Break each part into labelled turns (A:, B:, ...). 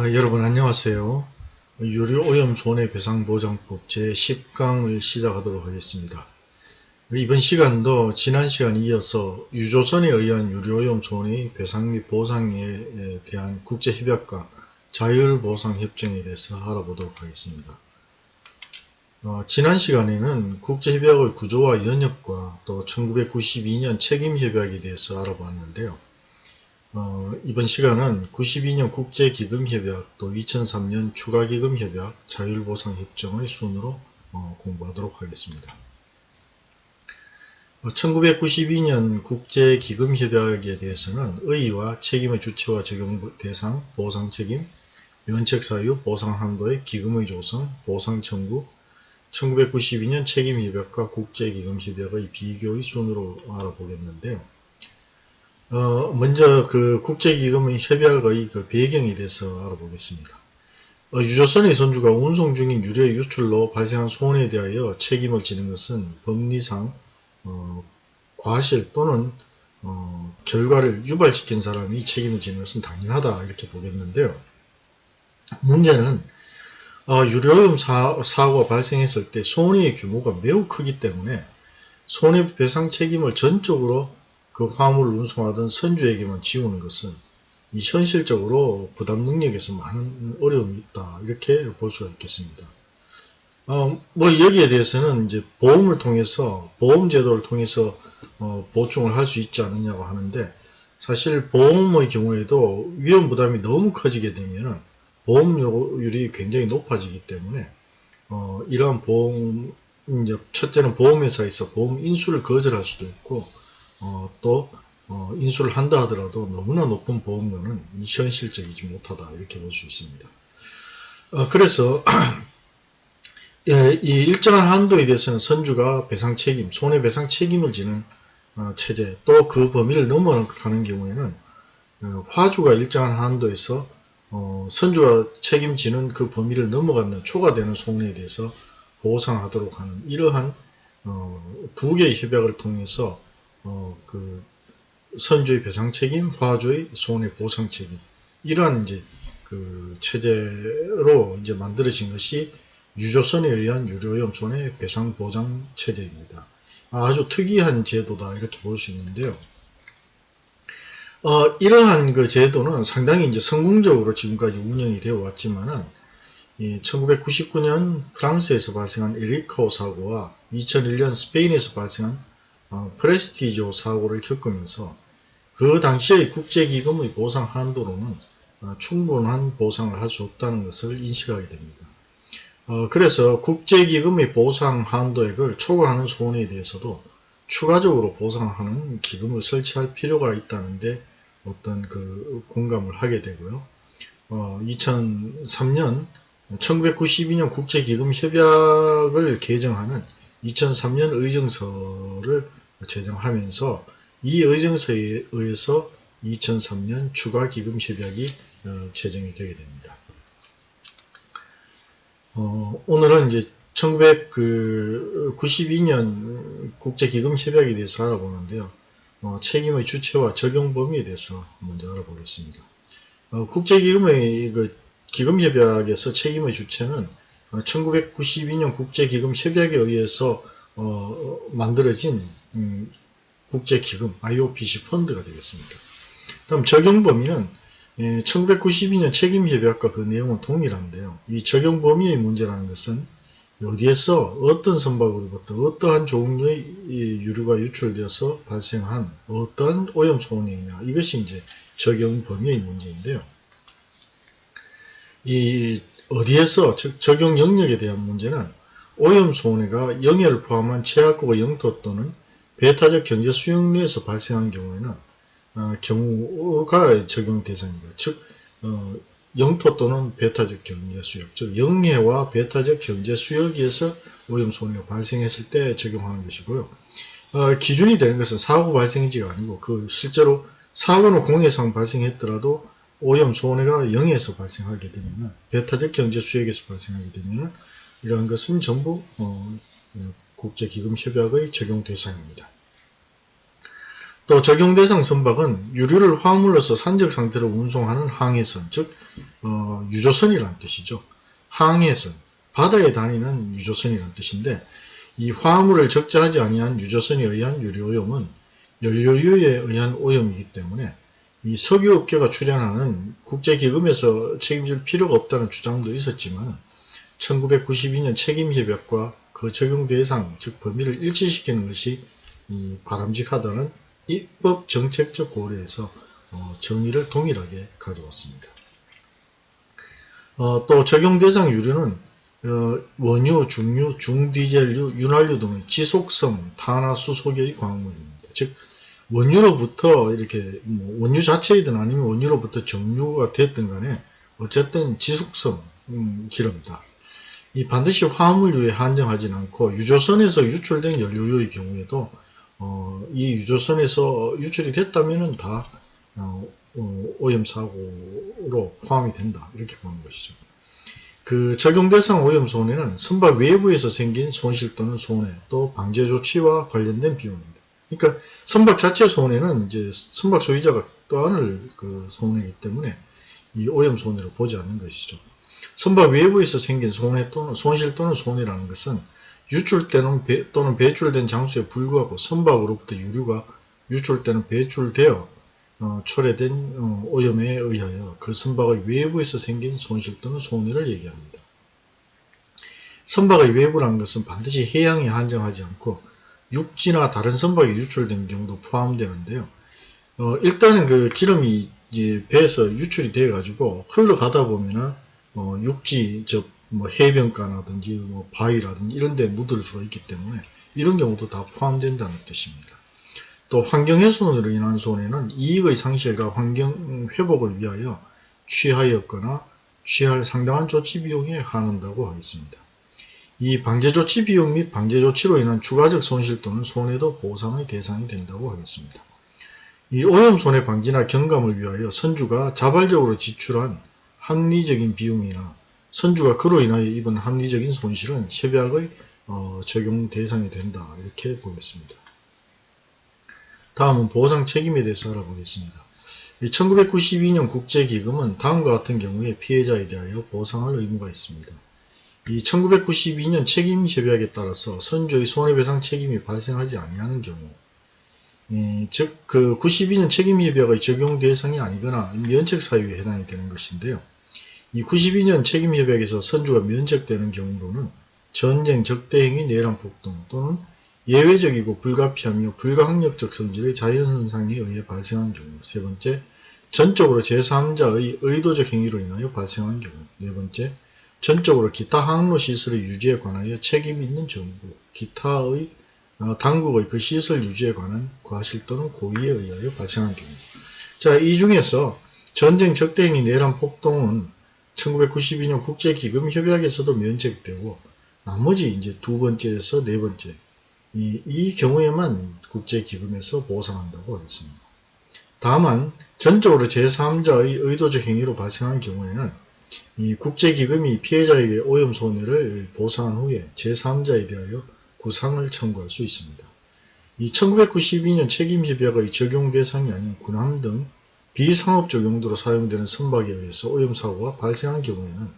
A: 아, 여러분 안녕하세요. 유료오염 손해배상보장법 제10강을 시작하도록 하겠습니다. 이번 시간도 지난 시간에 이어서 유조선에 의한 유료오염 손해배상 및 보상에 대한 국제협약과 자율보상협정에 대해서 알아보도록 하겠습니다. 어, 지난 시간에는 국제협약의 구조와 연역과 또 1992년 책임협약에 대해서 알아봤는데요. 어, 이번 시간은 92년 국제기금협약 또 2003년 추가기금협약 자율보상협정의 순으로 어, 공부하도록 하겠습니다. 어, 1992년 국제기금협약에 대해서는 의의와 책임의 주체와 적용 대상, 보상 책임, 면책사유, 보상한도의 기금의 조성, 보상청구, 1992년 책임협약과 국제기금협약의 비교의 순으로 알아보겠는데요. 어, 먼저 그 국제기금의 협약의 그 배경에 대해서 알아보겠습니다. 어, 유조선의 선주가 운송 중인 유료 유출로 발생한 손해에 대하여 책임을 지는 것은 법리상 어, 과실 또는 어, 결과를 유발시킨 사람이 책임을 지는 것은 당연하다 이렇게 보겠는데요. 문제는 어, 사, 사고가 발생했을 때 손해의 규모가 매우 크기 때문에 손해배상 책임을 전적으로 그 화물을 운송하던 선주에게만 지우는 것은 이 현실적으로 부담 능력에서 많은 어려움이 있다 이렇게 볼 수가 있겠습니다. 어, 뭐 여기에 대해서는 이제 보험을 통해서 보험 제도를 통해서 어, 보충을 할 수 있지 않느냐고 하는데 사실 보험의 경우에도 위험 부담이 너무 커지게 되면 보험료율이 굉장히 높아지기 때문에 어, 이러한 보험 첫째는 보험회사에서 보험 인수를 거절할 수도 있고 어, 또 어, 인수를 한다 하더라도 너무나 높은 보험료는 현실적이지 못하다 이렇게 볼 수 있습니다. 어, 그래서 예, 이 일정한 한도에 대해서는 선주가 배상 책임, 손해배상 책임을 지는 어, 체제 또 그 범위를 넘어가는 경우에는 어, 화주가 일정한 한도에서 어, 선주가 책임지는 그 범위를 넘어가는 초과되는 손해에 대해서 보상하도록 하는 이러한 두 개의 협약을 통해서 어, 그 선주의 배상 책임, 화주의 손해 보상 책임 이러한 이제 그 체제로 이제 만들어진 것이 유조선에 의한 유료염 손해 배상 보장 체제입니다. 아주 특이한 제도다 이렇게 볼 수 있는데요. 어, 이러한 그 제도는 상당히 이제 성공적으로 지금까지 운영이 되어 왔지만은 1999년 프랑스에서 발생한 에리카오 사고와 2001년 스페인에서 발생한 어, 프레스티조 사고를 겪으면서 그 당시의 국제기금의 보상 한도로는 어, 충분한 보상을 할 수 없다는 것을 인식하게 됩니다. 어, 그래서 국제기금의 보상 한도액을 초과하는 손해에 대해서도 추가적으로 보상하는 기금을 설치할 필요가 있다는데 어떤 그 공감을 하게 되고요. 어, 2003년 1992년 국제기금 협약을 개정하는 2003년 의정서를 제정하면서 이 의정서에 의해서 2003년 추가기금협약이 어, 제정이 되게 됩니다. 어, 오늘은 이제 1992년 국제기금협약에 대해서 알아보는데요. 어, 책임의 주체와 적용 범위에 대해서 먼저 알아보겠습니다. 어, 국제기금의 그 기금협약에서 책임의 주체는 1992년 어, 국제기금협약에 의해서 어, 만들어진 음, 국제기금 IOPC 펀드가 되겠습니다. 다음 적용 범위는 1992년 예, 책임협약과 그 내용은 동일한데요. 이 적용 범위의 문제라는 것은 어디에서 어떤 선박으로부터 어떠한 종류의 유류가 유출되어서 발생한 어떤 오염 손해이냐 이것이 이제 적용 범위의 문제인데요. 이 어디에서 즉 적용 영역에 대한 문제는 오염 손해가 영해를 포함한 최악국의 영토 또는 배타적 경제 수용 내에서 발생한 경우에는 어, 경우가 적용 대상입니다. 즉 어, 영토 또는 배타적 경제 수역, 즉 영해와 배타적 경제 수역에서 오염 손해가 발생했을 때 적용하는 것이고요. 어, 기준이 되는 것은 사고 발생지가 아니고 그 실제로 사고는 공해상 발생했더라도 오염 손해가 영해에서 발생하게 되면 배타적 경제 수역에서 발생하게 되면 이러한 것은 전부 어, 국제기금협약의 적용 대상입니다. 또 적용 대상 선박은 유류를 화물로서 산적 상태로 운송하는 항해선, 즉 어, 유조선이라는 뜻이죠. 항해선, 바다에 다니는 유조선이라는 뜻인데 이 화물을 적재하지 아니한 유조선에 의한 유류오염은 연료유에 의한 오염이기 때문에 이 석유업계가 출연하는 국제기금에서 책임질 필요가 없다는 주장도 있었지만 1992년 책임협약과 그 적용 대상, 즉 범위를 일치시키는 것이 바람직하다는 입법 정책적 고려에서 어, 정의를 동일하게 가져왔습니다. 어, 또 적용 대상 유류는 어, 원유, 중유, 중디젤류, 윤활유 등의 지속성 탄화수소계의 광물입니다. 즉 원유로부터 이렇게 뭐 원유 자체이든 아니면 원유로부터 정유가 됐든 간에 어쨌든 지속성 음, 기름이다. 이 반드시 화물류에 한정하지는 않고 유조선에서 유출된 연료유의 경우에도 어, 이 유조선에서 유출이 됐다면 다 어, 어, 오염 사고로 포함이 된다. 이렇게 보는 것이죠. 그 적용 대상 오염 손해는 선박 외부에서 생긴 손실 또는 손해, 또 방제 조치와 관련된 비용입니다. 그러니까 선박 자체 손해는 이제 선박 소유자가 떠안을 그 손해이기 때문에 이 오염 손해로 보지 않는 것이죠. 선박 외부에서 생긴 손해 또는 손실 또는 손해라는 것은 유출되는 배, 또는 배출된 장소에 불구하고 선박으로부터 유류가 유출되는 배출되어 어, 초래된 어, 오염에 의하여 그 선박의 외부에서 생긴 손실 또는 손해를 얘기합니다. 선박의 외부라는 것은 반드시 해양에 한정하지 않고 육지나 다른 선박에 유출된 경우도 포함되는데요. 어, 일단은 그 기름이 이제 배에서 유출이 돼 가지고 흘러가다 보면은 어, 육지 즉 뭐 해변가라든지 뭐 바위라든지 이런 데 묻을 수가 있기 때문에 이런 경우도 다 포함된다는 뜻입니다. 또 환경훼손으로 인한 손해는 이익의 상실과 환경 회복을 위하여 취하였거나 취할 상당한 조치 비용에 한한다고 하겠습니다. 이 방제조치 비용 및 방제조치로 인한 추가적 손실 또는 손해도 보상의 대상이 된다고 하겠습니다. 이 오염 손해 방지나 경감을 위하여 선주가 자발적으로 지출한 합리적인 비용이나 선주가 그로 인하여 입은 합리적인 손실은 협약의 어, 적용 대상이 된다 이렇게 보겠습니다. 다음은 보상 책임에 대해서 알아보겠습니다. 1992년 국제기금은 다음과 같은 경우에 피해자에 대하여 보상할 의무가 있습니다. 이 1992년 책임협약에 따라서 선조의 손해배상 책임이 발생하지 아니하는 경우 즉, 그 92년 책임협약의 적용 대상이 아니거나 면책 사유에 해당이 되는 것인데요. 이 92년 책임협약에서 선주가 면책되는 경우로는 전쟁, 적대행위, 내란 폭 동 또는 예외적이고 불가피하며 불가항력적 성질의 자연현상에 의해 발생한 경우 세 번째, 전적으로 제3자의 의도적 행위로 인하여 발생한 경우 네 번째, 전적으로 기타 항로 시설의 유지에 관하여 책임 있는 정부, 기타의 어, 당국의 그 시설 유지에 관한 과실 또는 고의에 의하여 발생한 경우. 자, 이 중에서 전쟁, 적대행위, 내란, 폭동은 1992년 국제기금협약에서도 면책되고 나머지 이제 두 번째에서 네 번째 이, 이 경우에만 국제기금에서 보상한다고 하겠습니다. 다만 전적으로 제3자의 의도적 행위로 발생한 경우에는 이 국제기금이 피해자에게 오염 손해를 보상한 후에 제3자에 대하여 구상을 청구할 수 있습니다. 이 1992년 책임협약의 적용 대상이 아닌 군함 등 비상업적 용도로 사용되는 선박에 의해서 오염사고가 발생한 경우에는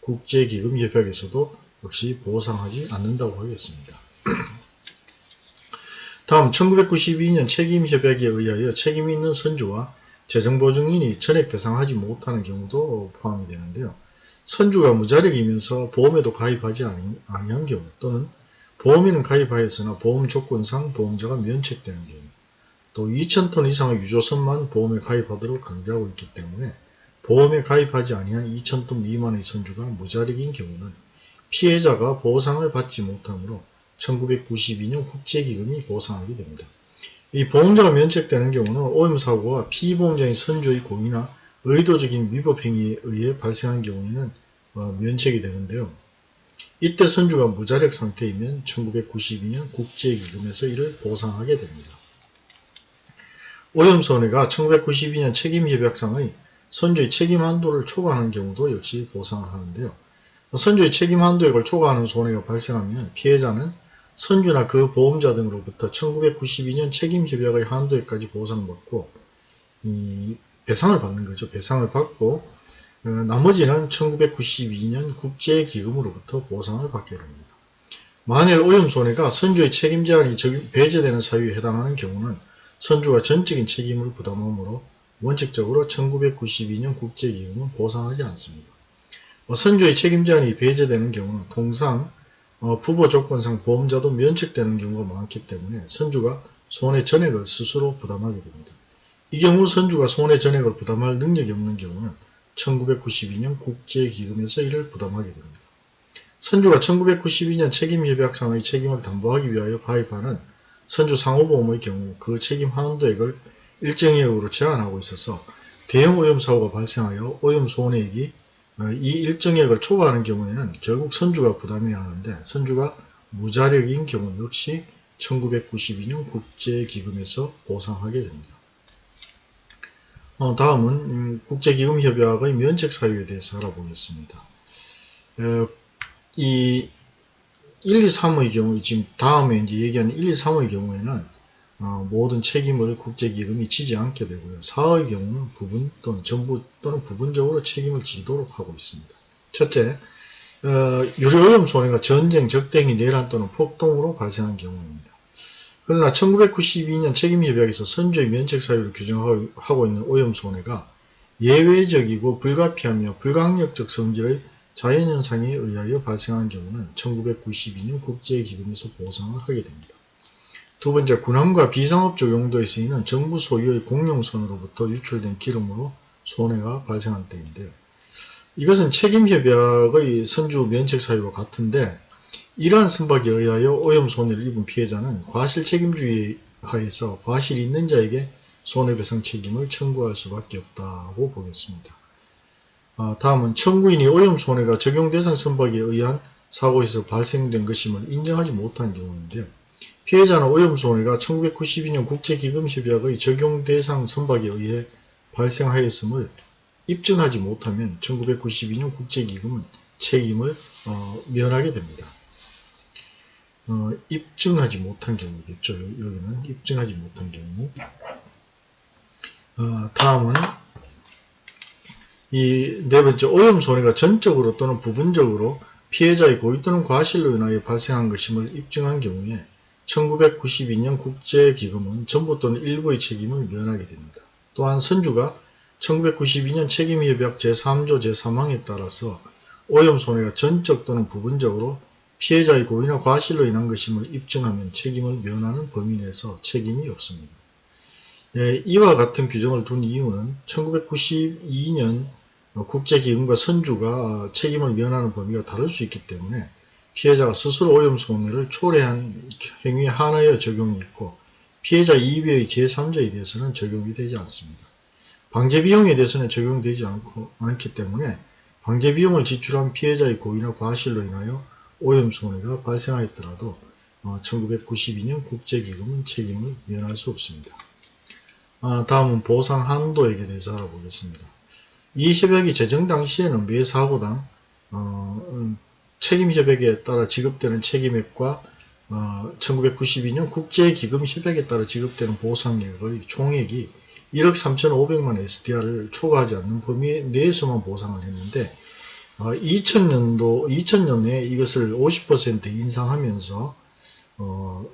A: 국제기금협약에서도 역시 보상하지 않는다고 하겠습니다. 다음 1992년 책임협약에 의하여 책임이 있는 선주와 재정보증인이 전액 배상하지 못하는 경우도 포함이 되는데요. 선주가 무자력이면서 보험에도 가입하지 아니한 경우 또는 보험에는 가입하였으나 보험 조건상 보험자가 면책되는 경우 또 2,000톤 이상의 유조선만 보험에 가입하도록 강조하고 있기 때문에 보험에 가입하지 아니한 2,000톤 미만의 선주가 무자력인 경우는 피해자가 보상을 받지 못하므로 1992년 국제기금이 보상하게 됩니다. 이 보험자가 면책되는 경우는 오염사고가 피보험자인 선조의 공이나 의도적인 위법행위에 의해 발생한 경우에는 어, 면책이 되는데요. 이때 선주가 무자력 상태이면 1992년 국제기금에서 이를 보상하게 됩니다. 오염손해가 1992년 책임협약상의 선주의 책임 한도를 초과하는 경우도 역시 보상을 하는데요. 선주의 책임 한도액을 초과하는 손해가 발생하면 피해자는 선주나 그 보험자 등으로부터 1992년 책임협약의 한도에까지 보상받고 이 배상을 받는 거죠. 배상을 받고 어, 나머지는 1992년 국제기금으로부터 보상을 받게 됩니다. 만일 오염손해가 선주의 책임 제한이 적용- 배제되는 사유에 해당하는 경우는 선주가 전적인 책임을 부담하므로 원칙적으로 1992년 국제기금은 보상하지 않습니다. 어, 선주의 책임 제한이 배제되는 경우는 통상 어, 부보 조건상 보험자도 면책되는 경우가 많기 때문에 선주가 손해 전액을 스스로 부담하게 됩니다. 이 경우 선주가 손해 전액을 부담할 능력이 없는 경우는 1992년 국제기금에서 이를 부담하게 됩니다. 선주가 1992년 책임협약상의 책임을 담보하기 위하여 가입하는 선주 상호보험의 경우 그 책임 한도액을 일정의 액으로 제한하고 있어서 대형 오염 사고가 발생하여 오염 손해액이 어, 이 일정액을 초과하는 경우에는 결국 선주가 부담해야 하는데 선주가 무자력인 경우 역시 1992년 국제기금에서 보상하게 됩니다. 어, 다음은 음, 국제기금협약의 면책 사유에 대해서 알아보겠습니다. 어, 이 1, 2, 3의 경우 지금 다음에 이제 얘기하는 1, 2, 3의 경우에는 어, 모든 책임을 국제기금이 지지 않게 되고요. 4의 경우는 부분 또는 전부 또는 부분적으로 책임을 지도록 하고 있습니다. 첫째, 어, 유료오염 손해가 전쟁, 적대행위, 내란 또는 폭동으로 발생한 경우입니다. 그러나 1992년 책임협약에서 선조의 면책 사유를 규정하고 있는 오염 손해가 예외적이고 불가피하며 불가항력적 성질의 자연현상에 의하여 발생한 경우는 1992년 국제기금에서 보상을 하게 됩니다. 두 번째, 군함과 비상업적 용도에 쓰이는 정부 소유의 공용선으로부터 유출된 기름으로 손해가 발생한 때인데요. 이것은 책임협약의 선주 면책 사유와 같은데 이러한 선박에 의하여 오염 손해를 입은 피해자는 과실 책임주의 하에서 과실이 있는 자에게 손해배상 책임을 청구할 수밖에 없다고 보겠습니다. 아, 다음은 청구인이 오염 손해가 적용 대상 선박에 의한 사고에서 발생된 것임을 인정하지 못한 경우인데요. 피해자는 오염 손해가 1992년 국제기금협약의 적용 대상 선박에 의해 발생하였음을 입증하지 못하면 1992년 국제기금은 책임을 어, 면하게 됩니다. 어, 입증하지 못한 경우겠죠. 여기는 입증하지 못한 경우. 어, 다음은 이 네 번째 오염 손해가 전적으로 또는 부분적으로 피해자의 고의 또는 과실로 인하여 발생한 것임을 입증한 경우에 1992년 국제기금은 전부 또는 일부의 책임을 면하게 됩니다. 또한 선주가 1992년 책임협약 제3조 제3항에 따라서 오염 손해가 전적 또는 부분적으로 피해자의 고의나 과실로 인한 것임을 입증하면 책임을 면하는 범위 내에서 책임이 없습니다. 예, 이와 같은 규정을 둔 이유는 1992년 국제기금과 선주가 책임을 면하는 범위가 다를 수 있기 때문에 피해자가 스스로 오염 손해를 초래한 행위 하나에 적용이 있고 피해자 이외의 제3자에 대해서는 적용이 되지 않습니다. 방제비용에 대해서는 적용되지 않고, 않기 때문에 방제비용을 지출한 피해자의 고의나 과실로 인하여 오염 손해가 발생하였더라도 1992년 국제기금은 책임을 면할 수 없습니다. 아, 다음은 보상 한도액에 대해서 알아보겠습니다. 이 협약이 제정 당시에는 매 사고당 어, 음, 책임협약에 따라 지급되는 책임액과 어, 1992년 국제기금협약에 따라 지급되는 보상액의 총액이 1억 3,500만 SDR을 초과하지 않는 범위 내에서만 보상을 했는데 어, 2000년도 2000년에 이것을 50% 인상하면서 어,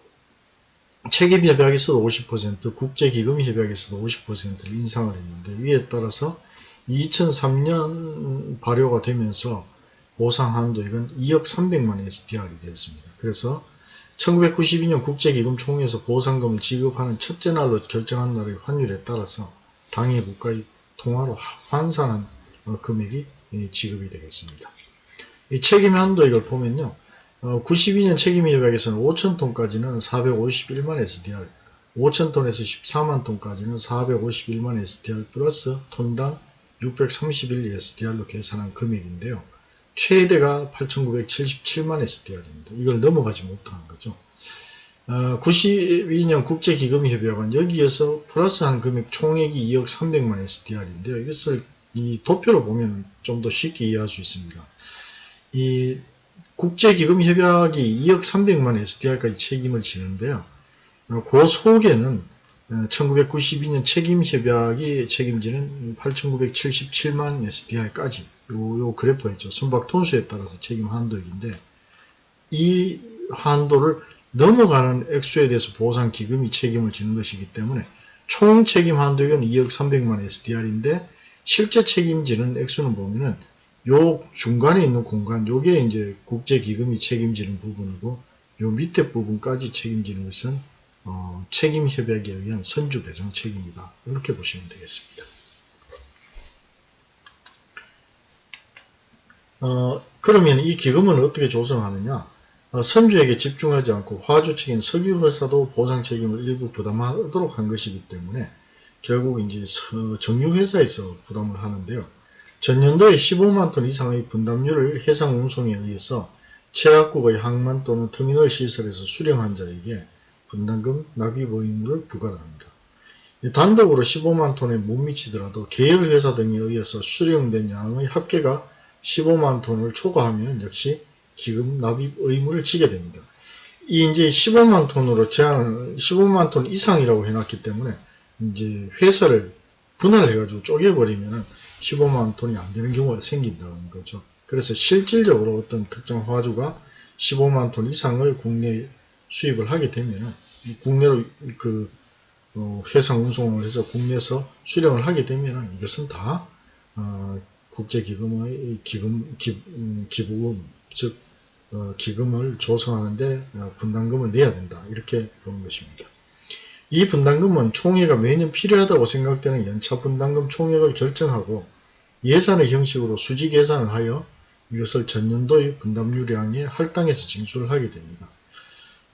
A: 책임협약에서도 50% 국제기금협약에서도 50%를 인상을 했는데 이에 따라서 2003년 발효가 되면서 보상 한도액은 2억 300만 SDR이 되었습니다. 그래서 1992년 국제기금 총회에서 보상금을 지급하는 첫째 날로 결정한 날의 환율에 따라서 당해 국가의 통화로 환산한 어, 금액이 지급이 되겠습니다. 이 책임 한도액을 보면요. 92년 책임협약에서는 5천톤까지는 451만 SDR, 5천톤에서 14만 톤까지는 451만 SDR 플러스 톤당 631 SDR로 계산한 금액인데요. 최대가 8,977만 SDR입니다. 이걸 넘어가지 못한 거죠. 어, 92년 국제기금협약은 여기에서 플러스한 금액 총액이 2억 300만 SDR인데요. 이것을 이 도표로 보면 좀 더 쉽게 이해할 수 있습니다. 이 국제기금협약이 2억 300만 SDR까지 책임을 지는데요. 어, 그 속에는 1992년 책임협약이 책임지는 8,977만 SDR까지 요, 요 그래프가 있죠. 선박 톤수에 따라서 책임 한도액인데 이 한도를 넘어가는 액수에 대해서 보상 기금이 책임을 지는 것이기 때문에 총 책임 한도액은 2억 300만 SDR인데 실제 책임지는 액수는 보면은 요 중간에 있는 공간 요게 이제 국제기금이 책임지는 부분이고 요 밑에 부분까지 책임지는 것은 어, 책임협약에 의한 선주 배상 책임이다. 이렇게 보시면 되겠습니다. 어, 그러면 이 기금은 어떻게 조성하느냐? 어, 선주에게 집중하지 않고 화주 측인 석유회사도 보상 책임을 일부 부담하도록 한 것이기 때문에 결국 이제 정유회사에서 부담을 하는데요. 전년도에 15만 톤 이상의 분담률을 해상 운송에 의해서 최악국의 항만 또는 터미널 시설에서 수령한 자에게 분담금 납입 의무를 부과합니다. 단독으로 15만 톤에 못 미치더라도 계열회사 등에 의해서 수령된 양의 합계가 15만 톤을 초과하면 역시 기금 납입 의무를 지게 됩니다. 이 이제 15만 톤으로 제한을 15만 톤 이상이라고 해놨기 때문에 이제 회사를 분할해가지고 쪼개버리면은 15만 톤이 안 되는 경우가 생긴다는 거죠. 그래서 실질적으로 어떤 특정 화주가 15만 톤 이상을 국내 수입을 하게 되면 국내로 그 어, 해상 운송을 해서 국내에서 수령을 하게 되면 이것은 다 어, 국제기금의 기금 기, 음, 기부금 즉 어, 기금을 조성하는데 어, 분담금을 내야 된다 이렇게 보는 것입니다. 이 분담금은 총회가 매년 필요하다고 생각되는 연차 분담금 총액을 결정하고 예산의 형식으로 수지 계산을 하여 이것을 전년도의 분담유량에 할당해서 징수를 하게 됩니다.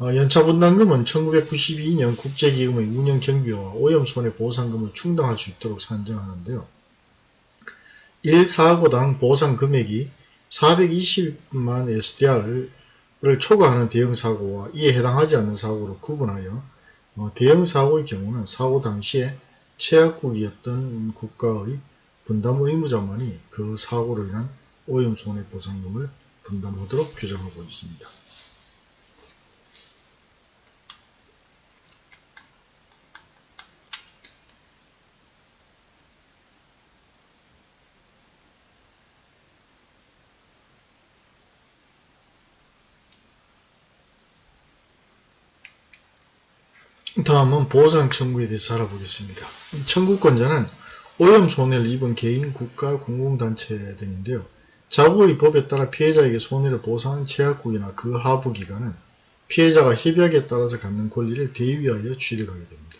A: 어, 연차 분담금은 1992년 국제기금의 운영 경비와 오염손해 보상금을 충당할 수 있도록 산정하는데요. 1사고당 보상 금액이 420만 SDR을 초과하는 대형사고와 이에 해당하지 않는 사고로 구분하여 어, 대형사고의 경우는 사고 당시에 최악국이었던 국가의 분담 의무자만이 그 사고로 인한 오염 손해보상금을 분담하도록 규정하고 있습니다. 다음은 보상 청구에 대해서 알아보겠습니다. 청구권자는 오염 손해를 입은 개인, 국가, 공공단체 등인데요. 자국의 법에 따라 피해자에게 손해를 보상한 제약국이나 그 하부기관은 피해자가 협약에 따라서 갖는 권리를 대위하여 취득하게 됩니다.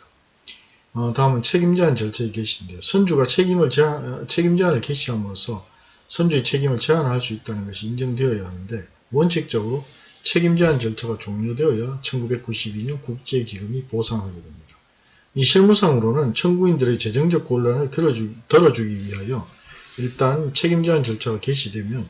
A: 어, 다음은 책임제한 절차의 개시인데요. 선주가 책임을 제한, 어, 책임제한을 개시함으로써 선주의 책임을 제한할 수 있다는 것이 인정되어야 하는데 원칙적으로 책임제한 절차가 종료되어야 1992년 국제기금이 보상하게 됩니다. 이 실무상으로는 청구인들의 재정적 곤란을 들어주, 덜어주 기 위하여 일단 책임제한 절차가 개시되면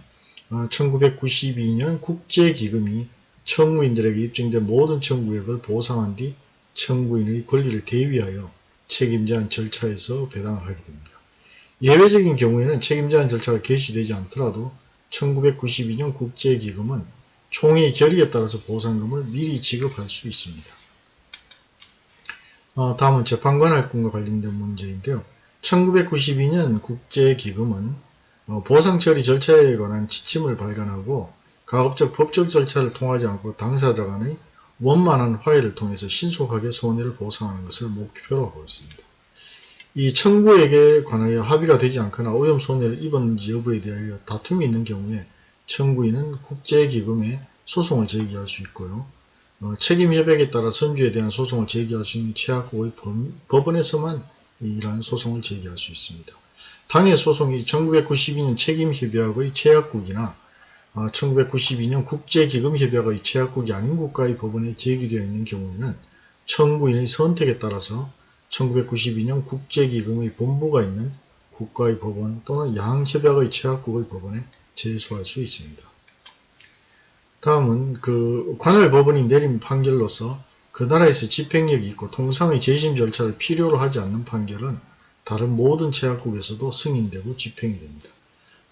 A: 1992년 어, 국제기금이 청구인들에게 입증된 모든 청구액을 보상한 뒤 청구인의 권리를 대위하여 책임제한 절차에서 배당을 하게 됩니다. 예외적인 경우에는 책임제한 절차가 개시되지 않더라도 1992년 국제기금은 총의 결의에 따라서 보상금을 미리 지급할 수 있습니다. 어, 다음은 재판관 할권과 관련된 문제인데요. 1992년 국제기금은 어, 보상 처리 절차에 관한 지침을 발간하고 가급적 법적 절차를 통하지 않고 당사자 간의 원만한 화해를 통해서 신속하게 손해를 보상하는 것을 목표로 하고 있습니다. 이 청구액에 관하여 합의가 되지 않거나 오염 손해를 입었는지 여부에 대하여 다툼이 있는 경우에 청구인은 국제기금에 소송을 제기할 수 있고요. 어, 책임협약에 따라 선주에 대한 소송을 제기할 수 있는 최악국의 법 원에서만 이러한 소송을 제기할 수 있습니다. 당해 소송이 1992년 책임협약의 1992년 어, 국제기금협약의 최악국이 아닌 국가의 법원에 제기되어 있는 경우에는 청구인의 선택에 따라서 1992년 국제기금의 본부가 있는 국가의 법원 또는 양협약의 최악국의 법원에 제소할 수 있습니다. 다음은 그 관할 법원이 내린 판결로서 그 나라에서 집행력이 있고 통상의 재심 절차를 필요로 하지 않는 판결은 다른 모든 제약국에서도 승인되고 집행이 됩니다.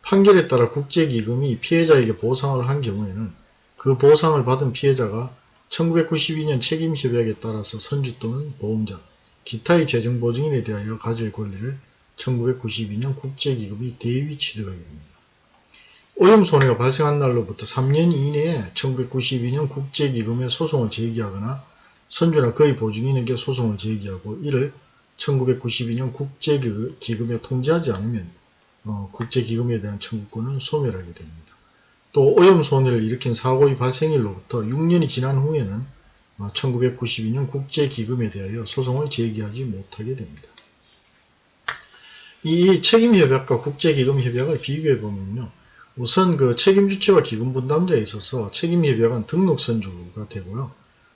A: 판결에 따라 국제기금이 피해자에게 보상을 한 경우에는 그 보상을 받은 피해자가 1992년 책임협약에 따라서 선주 또는 보험자, 기타의 재정보증인에 대하여 가질 권리를 1992년 국제기금이 대위 취득하게 됩니다. 오염 손해가 발생한 날로부터 3년 이내에 1992년 국제기금에 소송을 제기하거나 선주나 그의 보증인에게 소송을 제기하고 이를 1992년 국제기금에 통지하지 않으면 어, 국제기금에 대한 청구권은 소멸하게 됩니다. 또 오염 손해를 일으킨 사고의 발생일로부터 6년이 지난 후에는 1992년 어, 국제기금에 대하여 소송을 제기하지 못하게 됩니다. 이 책임협약과 국제기금협약을 비교해보면요. 우선 그 책임 주체와 기금 분담자에 있어서 책임 협약은 등록 선주가 되고요.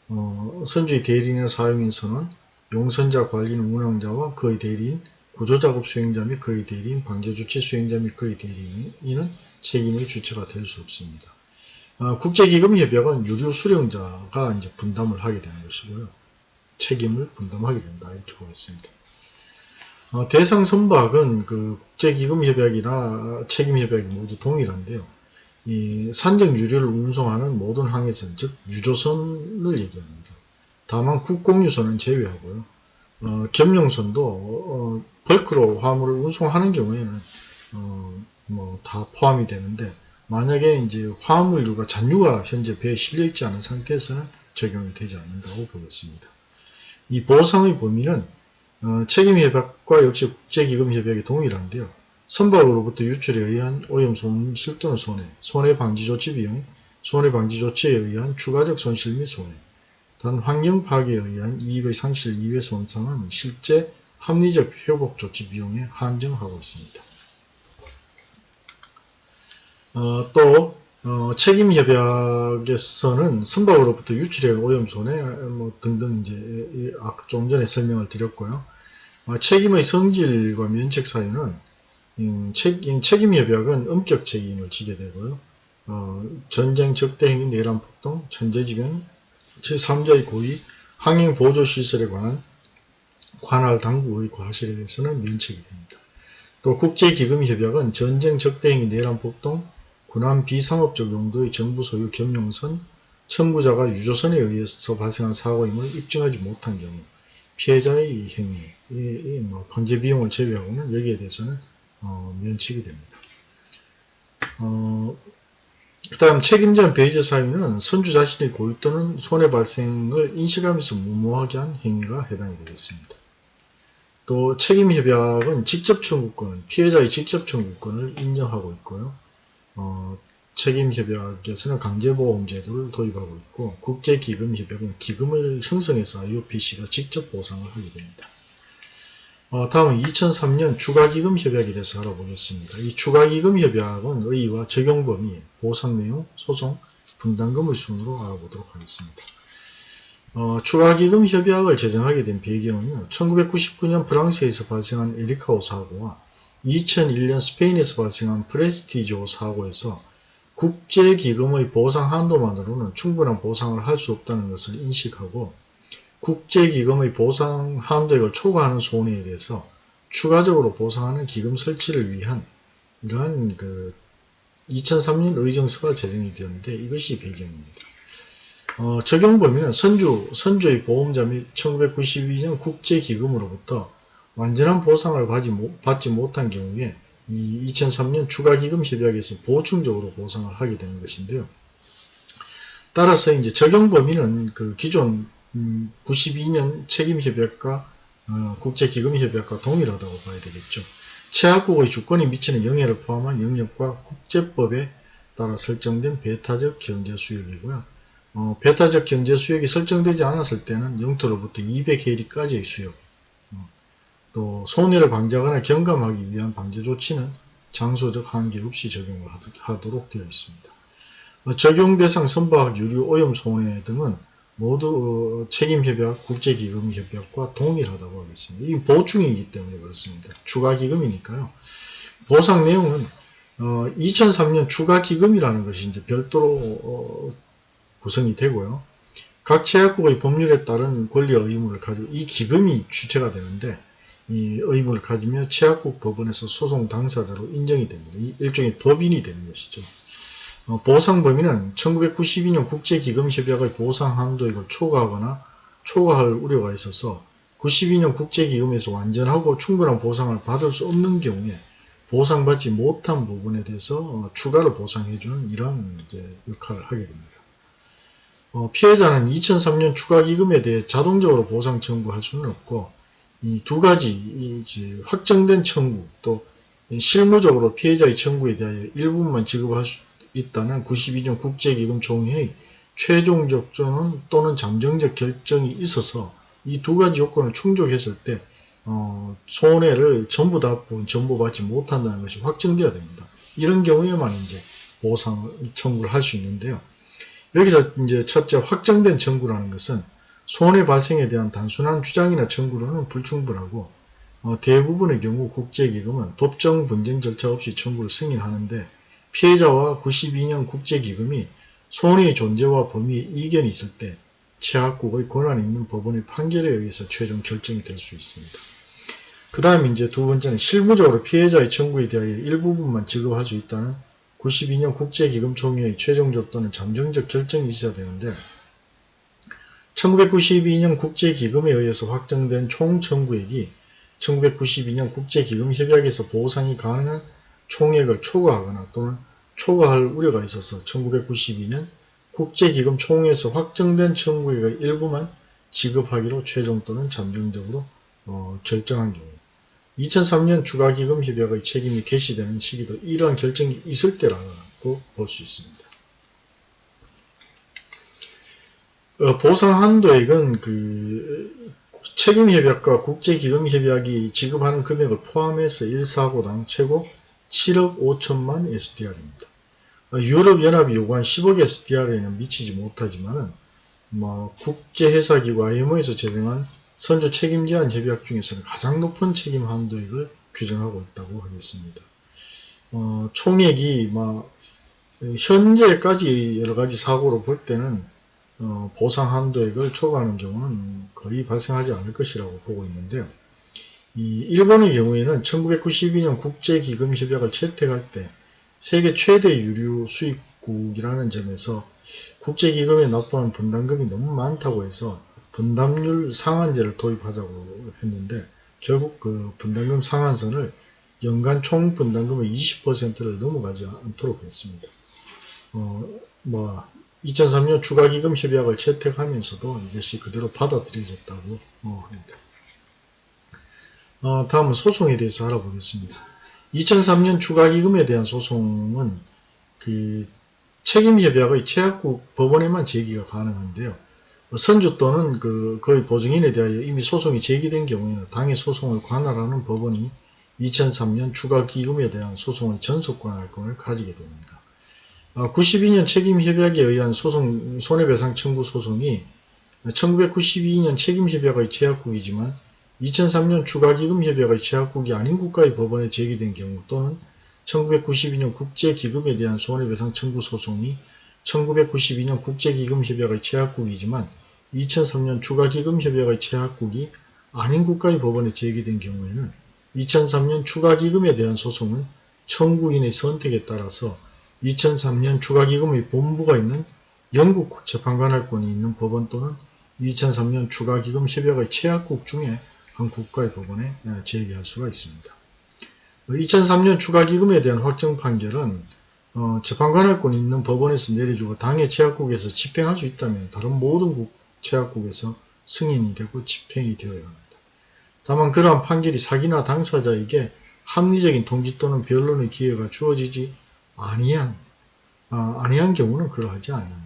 A: 어, 선주의 대리인이나 사용인 선원, 용선자 관리인 운항자와 그의 대리인, 구조작업 수행자 및 그의 대리인, 방제조치 수행자 및 그의 대리인은 책임의 주체가 될 수 없습니다. 어, 국제기금협약은 유료 수령자가 이제 분담을 하게 되는 것이고요. 책임을 분담하게 된다 이렇게 보겠습니다. 어, 대상 선박은 그 국제기금협약이나 책임협약이 모두 동일한데요. 이 산적 유료를 운송하는 모든 항해선, 즉 유조선을 얘기합니다. 다만 국공유선은 제외하고요. 어, 겸용선도 어, 벌크로 화물을 운송하는 경우에는 어, 뭐다 포함이 되는데 만약에 이제 화물류가 잔유가 현재 배에 실려 있지 않은 상태에서는 적용이 되지 않는다고 보겠습니다. 이 보상의 범위는 어, 책임협약과 역시 국제기금협약이 동일한데요. 선박으로부터 유출에 의한 오염 손실 또는 손해, 손해방지조치 비용, 손해방지조치에 의한 추가적 손실 및 손해, 단 환경 파괴에 의한 이익의 상실 이외 손상은 실제 합리적 회복 조치 비용에 한정하고 있습니다. 어, 또 어, 책임협약에서는 선박으로부터 유출해 오염 손해 뭐 등등 이제 좀 전에 설명을 드렸고요. 어, 책임의 성질과 면책 사유는 음, 책, 책임협약은 엄격 책임을 지게 되고요. 어, 전쟁 적대행위 내란 폭동, 천재지변, 제3자의 고의, 항행 보조시설에 관한 관할 당국의 과실에 대해서는 면책이 됩니다. 또 국제기금협약은 전쟁 적대행위 내란 폭동, 군함 비상업적 용도의 정부 소유 겸용선, 청구자가 유조선에 의해서 발생한 사고임을 입증하지 못한 경우 피해자의 행위, 이, 뭐 방제 비용을 제외하고는 여기에 대해서는 어, 면책이 됩니다. 어, 그 다음 책임자 배제 사유는 선주 자신의 고의 또는 손해 발생을 인식하면서 무모하게 한 행위가 해당이 되겠습니다. 또 책임협약은 직접 청구권, 피해자의 직접 청구권을 인정하고 있고요. 어, 책임협약에서는 강제보험제도를 도입하고 있고 국제기금협약은 기금을 형성해서 IOPC가 직접 보상을 하게 됩니다. 어, 다음은 2003년 추가기금협약에 대해서 알아보겠습니다. 이 추가기금협약은 의의와 적용범위, 보상내용, 소송, 분담금을 순으로 알아보도록 하겠습니다. 어, 추가기금협약을 제정하게 된 배경은 1999년 프랑스에서 발생한 에리카오 사고와 2001년 스페인에서 발생한 프레스티지오 사고에서 국제기금의 보상 한도만으로는 충분한 보상을 할 수 없다는 것을 인식하고 국제기금의 보상 한도액을 초과하는 손해에 대해서 추가적으로 보상하는 기금 설치를 위한 이러한 그 2003년 의정서가 제정이 되었는데 이것이 배경입니다. 어, 적용 범위는 선주, 선주의 보험자 및 1992년 국제기금으로부터 완전한 보상을 받지 못한 경우에 이 2003년 추가기금 협약에서 보충적으로 보상을 하게 되는 것인데요. 따라서 이제 적용 범위는 그 기존 92년 음, 책임협약과 어, 국제기금협약과 동일하다고 봐야 되겠죠. 최악국의 주권이 미치는 영해를 포함한 영역과 국제법에 따라 설정된 배타적 경제수역이고요. 어, 배타적 경제수역이 설정되지 않았을 때는 영토로부터 200해리까지의 수역, 또 손해를 방지하거나 경감하기 위한 방제 조치는 장소적 한계 없이 적용을 하도록 되어 있습니다. 어, 적용 대상 선박 유류 오염 손해 등은 모두 어, 책임협약, 국제기금협약과 동일하다고 하겠습니다. 이 보충이기 때문에 그렇습니다. 추가기금이니까요. 보상 내용은 2003년 어, 추가기금이라는 것이 이제 별도로 구성이 되고요. 각 제약국의 법률에 따른 권리 의무를 가지고 이 기금이 주체가 되는데 이 의무를 가지며 최악국 법원에서 소송 당사자로 인정이 됩니다. 이 일종의 법인이 되는 것이죠. 어, 보상 범위는 1992년 국제기금협약의 보상 한도액을 초과하거나 초과할 우려가 있어서 92년 국제기금에서 완전하고 충분한 보상을 받을 수 없는 경우에 보상받지 못한 부분에 대해서 어, 추가로 보상해주는 이제 역할을 하게 됩니다. 어, 피해자는 2003년 추가기금에 대해 자동적으로 보상 청구할 수는 없고 이 두 가지 이 확정된 청구 또 실무적으로 피해자의 청구에 대하여 일부분만 지급할 수 있다는 92년 국제기금 총회의 최종적 또는 잠정적 결정이 있어서 이 두 가지 요건을 충족했을 때 어, 손해를 전부 다 전부받지 못한다는 것이 확정되어야 됩니다. 이런 경우에만 이제 보상 청구를 할 수 있는데요. 여기서 이제 첫째 확정된 청구라는 것은 손해 발생에 대한 단순한 주장이나 청구로는 불충분하고 어, 대부분의 경우 국제기금은 법정 분쟁 절차 없이 청구를 승인하는데 피해자와 92년 국제기금이 손해의 존재와 범위에 이견이 있을 때 최악국의 권한 있는 법원의 판결에 의해서 최종 결정이 될 수 있습니다. 그 다음 이제 두 번째는 실무적으로 피해자의 청구에 대하여 일부분만 지급할 수 있다는 92년 국제기금총회의 최종적 또는 잠정적 결정이 있어야 되는데 1992년 국제기금에 의해서 확정된 총 청구액이 1992년 국제기금협약에서 보상이 가능한 총액을 초과하거나 또는 초과할 우려가 있어서 1992년 국제기금 총회에서 확정된 청구액의 일부만 지급하기로 최종 또는 잠정적으로 어, 결정한 경우 2003년 추가기금 협약의 책임이 개시되는 시기도 이러한 결정이 있을 때라고 볼 수 있습니다. 어, 보상 한도액은 그 책임협약과 국제기금협약이 지급하는 금액을 포함해서 1사고당 최고 7억 5천만 SDR입니다. 어, 유럽연합이 요구한 10억 SDR에는 미치지 못하지만은 뭐 국제회사기구 IMO에서 제정한 선조 책임제한 협약 중에서는 가장 높은 책임 한도액을 규정하고 있다고 하겠습니다. 어, 총액이 막 현재까지 여러가지 사고로 볼 때는 어, 보상 한도액을 초과하는 경우는 거의 발생하지 않을 것이라고 보고 있는데요. 이 일본의 경우에는 1992년 국제기금협약을 채택할 때 세계 최대 유류 수입국이라는 점에서 국제기금에 납부하는 분담금이 너무 많다고 해서 분담률 상한제를 도입하자고 했는데 결국 그 분담금 상한선을 연간 총 분담금의 20%를 넘어가지 않도록 했습니다. 어, 뭐 2003년 추가기금 협약을 채택하면서도 이것이 그대로 받아들여졌다고 어, 합니다. 어, 다음은 소송에 대해서 알아보겠습니다. 2003년 추가기금에 대한 소송은 그 책임협약의 최악국 법원에만 제기가 가능한데요. 선주 또는 그 거의 보증인에 대하여 이미 소송이 제기된 경우에는 당해 소송을 관할하는 법원이 2003년 추가기금에 대한 소송의 전속권할권을 가지게 됩니다. 92년 어, 책임협약에 의한 소송, 손해배상 청구 소송이 1992년 책임협약의 제약국이지만 2003년 추가기금협약의 제약국이 아닌 국가의 법원에 제기된 경우 또는 1992년 국제기금에 대한 손해배상 청구 소송이 1992년 국제기금협약의 제약국이지만 2003년 추가기금협약의 제약국이 아닌 국가의 법원에 제기된 경우에는 2003년 추가기금에 대한 소송은 청구인의 선택에 따라서 2003년 추가기금의 본부가 있는 영국 재판관할권이 있는 법원 또는 2003년 추가기금 협약의 최약국 중에 한 국가의 법원에 제기할 수가 있습니다. 2003년 추가기금에 대한 확정 판결은 어, 재판관할권이 있는 법원에서 내려주고 당해 최약국에서 집행할 수 있다면 다른 모든 국 최약국에서 승인이 되고 집행이 되어야 합니다. 다만 그러한 판결이 사기나 당사자에게 합리적인 통지 또는 변론의 기회가 주어지지 아니한, 어, 아니한 경우는 그러하지 않습니다.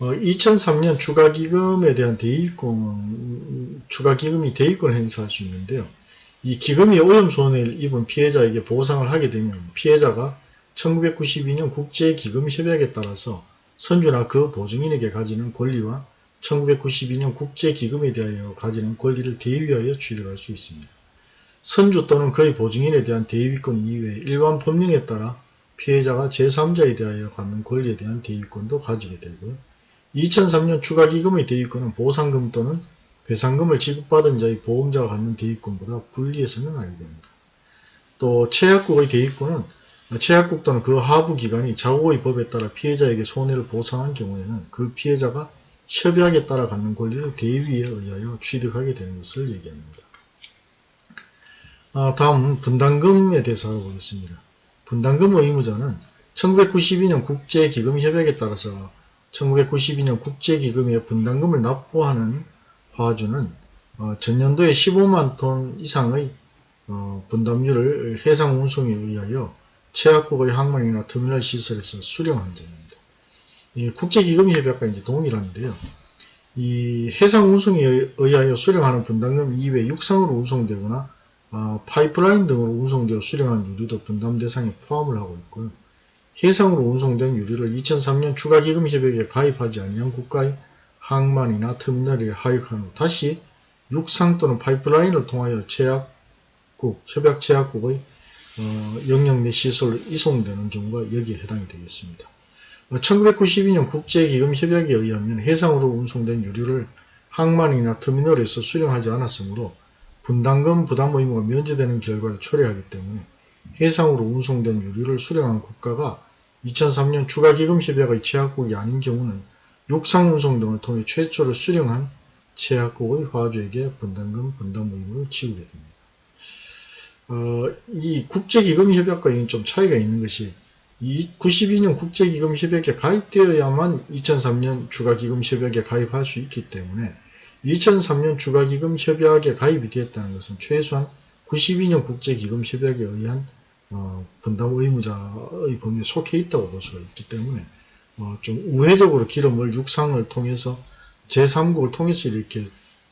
A: 어, 2003년 추가기금에 대한 대위권, 추가기금이 대위권 행사할 수 있는데요. 이 기금이 오염 손해를 입은 피해자에게 보상을 하게 되면 피해자가 1992년 국제기금협약에 따라서 선주나 그 보증인에게 가지는 권리와 1992년 국제기금에 대하여 가지는 권리를 대위하여 취득할 수 있습니다. 선주 또는 그의 보증인에 대한 대위권 이외에 일반 법령에 따라 피해자가 제3자에 대하여 갖는 권리에 대한 대위권도 가지게 되고요. 2003년 추가기금의 대위권은 보상금 또는 배상금을 지급받은 자의 보험자가 갖는 대위권보다 분리해서는 아니됩니다. 또 최약국의 대위권은 최약국 또는 그 하부 기관이 자국의 법에 따라 피해자에게 손해를 보상한 경우에는 그 피해자가 협약에 따라 갖는 권리를 대위에 의하여 취득하게 되는 것을 얘기합니다. 아, 다음은 분담금에 대해서 알아보겠습니다. 분담금 의무자는 1992년 국제기금협약에 따라서 1992년 국제기금에 분담금을 납부하는 화주는 어, 전년도에 15만 톤 이상의 어, 분담률을 해상 운송에 의하여 최약국의 항만이나 터미널 시설에서 수령한 점입니다. 이 국제기금협약과 이제 동일한데요. 이 해상 운송에 의하여 수령하는 분담금 이외에 육상으로 운송되거나 어, 파이프라인 등으로 운송되어 수령한 유류도 분담 대상에 포함을 하고 있고요. 해상으로 운송된 유류를 2003년 추가기금 협약에 가입하지 아니한 국가의 항만이나 터미널에 하역한 후 다시 육상 또는 파이프라인을 통하여 제약국, 협약 제약국의 어, 영역 내 시설로 이송되는 경우가 여기에 해당이 되겠습니다. 1992년 국제기금협약에 의하면 해상으로 운송된 유류를 항만이나 터미널에서 수령하지 않았으므로 분담금 부담 의무가 면제되는 결과를 초래하기 때문에 해상으로 운송된 유류를 수령한 국가가 2003년 추가기금 협약의 제약국이 아닌 경우는 육상 운송 등을 통해 최초로 수령한 제약국의 화주에게 분담금 분담 의무를 지우게 됩니다. 어, 이 국제기금협약과 좀 차이가 있는 것이 92년 국제기금협약에 가입되어야만 2003년 추가기금협약에 가입할 수 있기 때문에 2003년 추가기금 협약에 가입이 되었다는 것은 최소한 92년 국제기금 협약에 의한 어, 분담 의무자의 범위에 속해 있다고 볼 수가 있기 때문에 어, 좀 우회적으로 기름을 육상을 통해서 제3국을 통해서 이렇게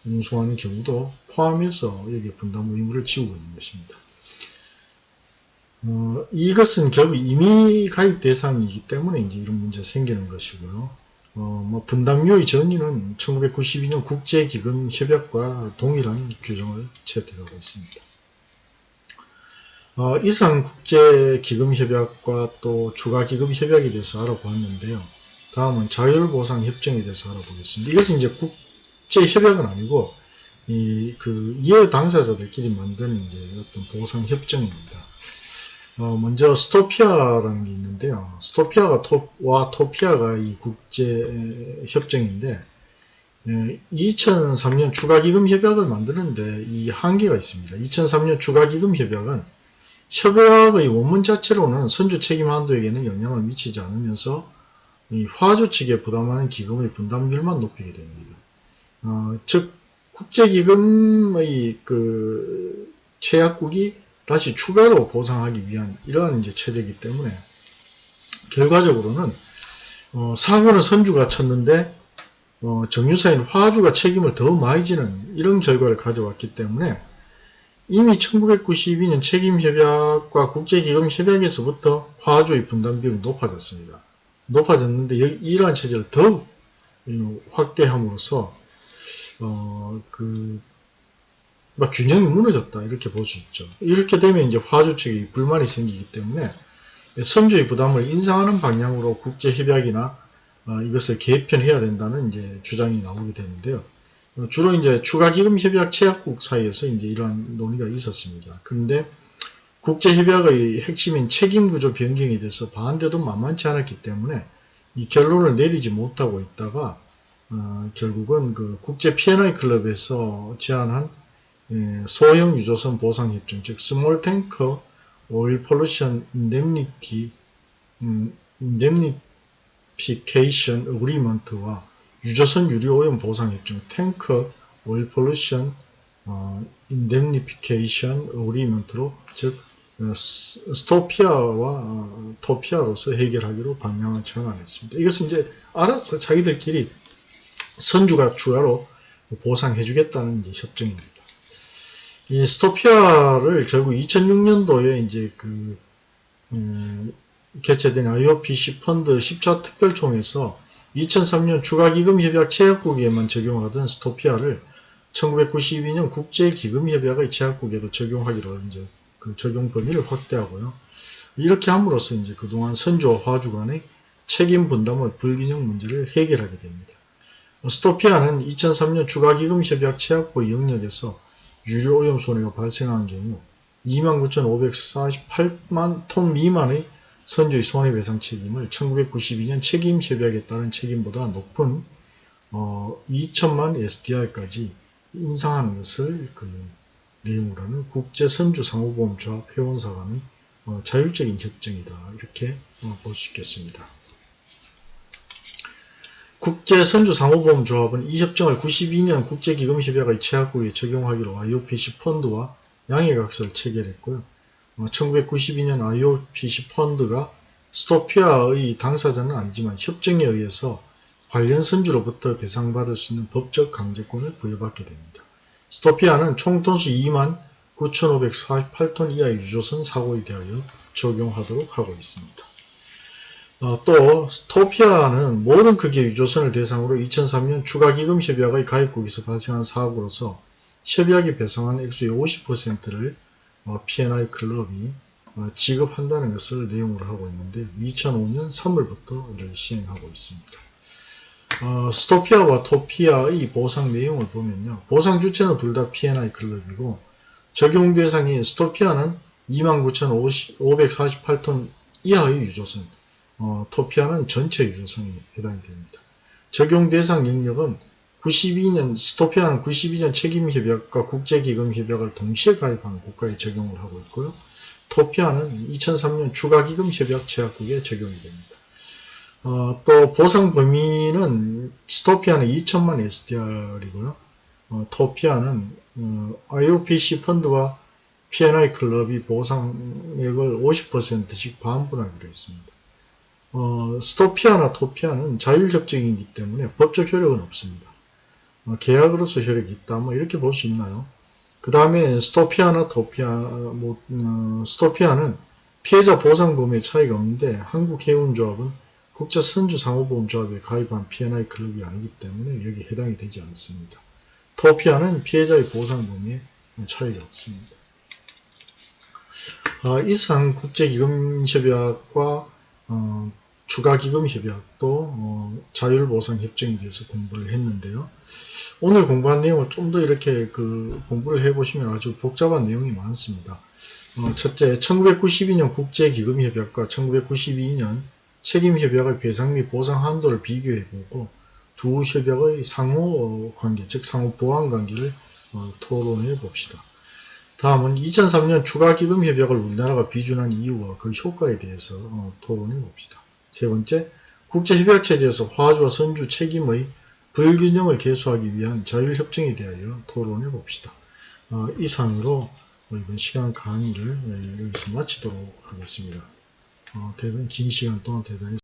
A: 운송하는 경우도 포함해서 여기에 분담 의무를 지우고 있는 것입니다. 어, 이것은 결국 이미 가입 대상이기 때문에 이제 이런 문제가 생기는 것이고요. 어, 뭐 분담료의 정의는 1992년 국제기금협약과 동일한 규정을 채택하고 있습니다. 어, 이상 국제기금협약과 또 추가기금협약에 대해서 알아보았는데요. 다음은 자율보상협정에 대해서 알아보겠습니다. 이것은 이제 국제협약은 아니고 이그 이해 당사자들끼리 만든 이제 어떤 보상협정입니다. 어, 먼저 스토피아라는 게 있는데요. 스토피아가 와 토피아가 이 국제 협정인데 2003년 추가기금 협약을 만드는데 이 한계가 있습니다. 2003년 추가기금 협약은 협약의 원문 자체로는 선주 책임 한도에게는 영향을 미치지 않으면서 이 화주 측에 부담하는 기금의 분담률만 높이게 됩니다. 어, 즉 국제기금의 그 최약국이 다시 추가로 보상하기 위한 이러한 이제 체제이기 때문에 결과적으로는 어, 사고는 선주가 쳤는데 어, 정유사인 화주가 책임을 더 많이 지는 이런 결과를 가져왔기 때문에 이미 1992년 책임협약과 국제기금협약에서부터 화주의 분담 비율이 높아졌습니다. 높아졌는데 이러한 체제를 더욱 확대함으로써 어, 그 균형이 무너졌다 이렇게 볼 수 있죠. 이렇게 되면 이제 화주 측이 불만이 생기기 때문에 선주의 부담을 인상하는 방향으로 국제 협약이나 어, 이것을 개편해야 된다는 이제 주장이 나오게 되는데요. 어, 주로 이제 추가 기금 협약 체약국 사이에서 이제 이러한 논의가 있었습니다. 그런데 국제 협약의 핵심인 책임 구조 변경에 대해서 반대도 만만치 않았기 때문에 이 결론을 내리지 못하고 있다가 어, 결국은 그 국제 P&I 클럽에서 제안한 예, 소형 유조선 보상 협정, 즉 Small Tanker Oil Pollution Indemnity Indemnification Agreement와 유조선 유류 오염 보상 협정 Tanker Oil Pollution Indemnification Agreement로 즉 어, STOPIA와 어, TOPIA로서 해결하기로 방향을 전환했습니다. 이것은 이제 알아서 자기들끼리 선주가 추가로 보상해주겠다는 협정입니다. 이 STOPIA를 결국 2006년도에 이제 그 음, 개최된 IOPC 펀드 10차 특별총에서 2003년 추가기금협약 체약국에만 적용하던 스토피아를 1992년 국제기금협약의 체약국에도 적용하기로 이제 그 적용 범위를 확대하고요. 이렇게 함으로써 이제 그동안 선조와 화주 간의 책임 분담의 불균형 문제를 해결하게 됩니다. 스토피아는 2003년 추가기금협약 체약국 영역에서 유료 오염 손해가 발생한 경우 29,548만 톤 미만의 선주의 손해배상 책임을 1992년 책임협약에 따른 책임보다 높은 어, 2천만 SDR까지 인상하는 것을 그 내용으로 하는 국제선주상호보험조합 회원사 간의 어, 자율적인 협정이다. 이렇게 어, 볼수 있겠습니다. 국제선주상호보험조합은 이 협정을 92년 국제기금협약의 최약국에 적용하기로 IOPC 펀드와 양해각서를 체결했고요. 어, 1992년 IOPC 펀드가 스토피아의 당사자는 아니지만 협정에 의해서 관련 선주로부터 배상받을 수 있는 법적 강제권을 부여받게 됩니다. 스토피아는 총 톤수 2만 9,548톤 이하의 유조선 사고에 대하여 적용하도록 하고 있습니다. 어, 또 스토피아는 모든 크기의 유조선을 대상으로 2003년 추가기금 협약의 가입국에서 발생한 사고로서 협약이 배상한 액수의 50%를 어, P&I 클럽이 어, 지급한다는 것을 내용으로 하고 있는데 2005년 3월부터 이를 시행하고 있습니다. 어, 스토피아와 토피아의 보상 내용을 보면요. 보상 주체는 둘 다 P&I 클럽이고 적용 대상인 스토피아는 29,548톤 이하의 유조선, 어, 토피아는 전체 유조선이 해당이 됩니다. 적용 대상 영역은 92년 스토피아는 92년 책임협약과 국제기금협약을 동시에 가입한 국가에 적용을 하고 있고요. 토피아는 2003년 추가기금협약 제약국에 적용이 됩니다. 어, 또 보상 범위는 스토피아는 2천만 SDR이고요. 어, 토피아는 어, IOPC 펀드와 P&I 클럽이 보상액을 50%씩 반분하기로 했습니다. 어, 스토피아나 토피아는 자율협정이기 때문에 법적 효력은 없습니다. 어, 계약으로서 효력이 있다. 뭐 이렇게 볼 수 있나요? 그 다음에 스토피아나 토피아, 뭐, 어, 스토피아는 피해자 보상 범위에 차이가 없는데 한국해운조합은 국제선주상호보험조합에 가입한 P&I 클럽이 아니기 때문에 여기 해당이 되지 않습니다. 토피아는 피해자의 보상 범위에 차이가 없습니다. 어, 이상 국제기금협약과 어, 추가기금 협약도 어, 자율보상 협정에 대해서 공부를 했는데요. 오늘 공부한 내용을 좀 더 이렇게 그 공부를 해보시면 아주 복잡한 내용이 많습니다. 어, 첫째, 1992년 국제기금협약과 1992년 책임협약의 배상 및 보상 한도를 비교해보고 두 협약의 상호 관계, 즉 상호 보완 관계를 어, 토론해 봅시다. 다음은 2003년 추가기금협약을 우리나라가 비준한 이유와 그 효과에 대해서 어, 토론해 봅시다. 세 번째, 국제협약체제에서 화주와 선주 책임의 불균형을 개소하기 위한 자율협정에 대하여 토론해 봅시다. 어, 이상으로 이번 시간 강의를 여기서 마치도록 하겠습니다. 어, 대단히 긴 시간 동안 대단히